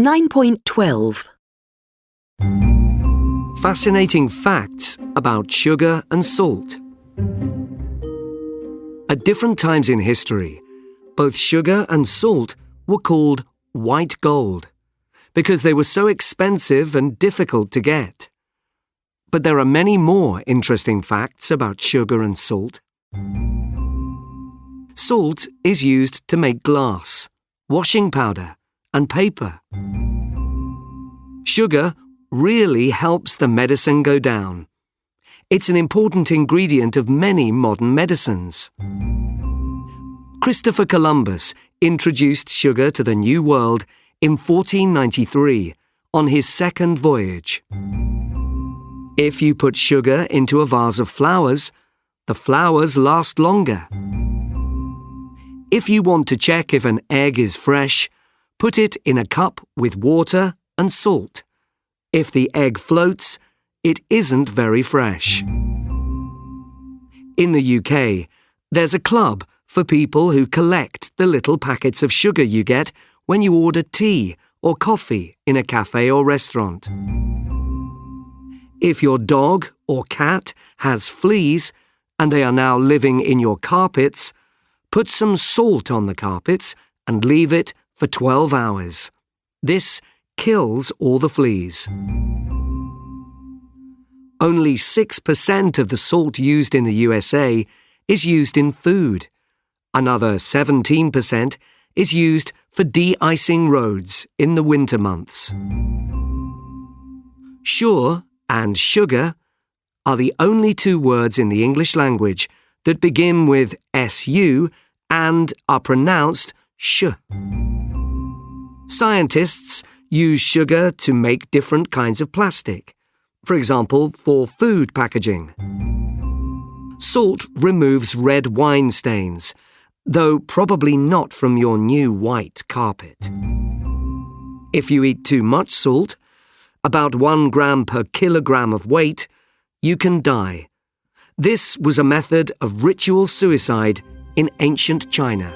9.12 Fascinating facts about sugar and salt. At different times in history, both sugar and salt were called white gold because they were so expensive and difficult to get. But there are many more interesting facts about sugar and salt. Salt is used to make glass, washing powder, and paper. Sugar really helps the medicine go down. It's an important ingredient of many modern medicines. Christopher Columbus introduced sugar to the New World in 1493 on his second voyage. If you put sugar into a vase of flowers, the flowers last longer. If you want to check if an egg is fresh, put it in a cup with water and salt. If the egg floats, it isn't very fresh. In the UK, there's a club for people who collect the little packets of sugar you get when you order tea or coffee in a cafe or restaurant. If your dog or cat has fleas and they are now living in your carpets, put some salt on the carpets and leave it for 12 hours. This kills all the fleas. Only 6% of the salt used in the USA is used in food. Another 17% is used for de-icing roads in the winter months. Sure and sugar are the only two words in the English language that begin with SU and are pronounced sh. Scientists use sugar to make different kinds of plastic, for example, for food packaging. Salt removes red wine stains, though probably not from your new white carpet. If you eat too much salt, about one gram per kilogram of weight, you can die. This was a method of ritual suicide in ancient China.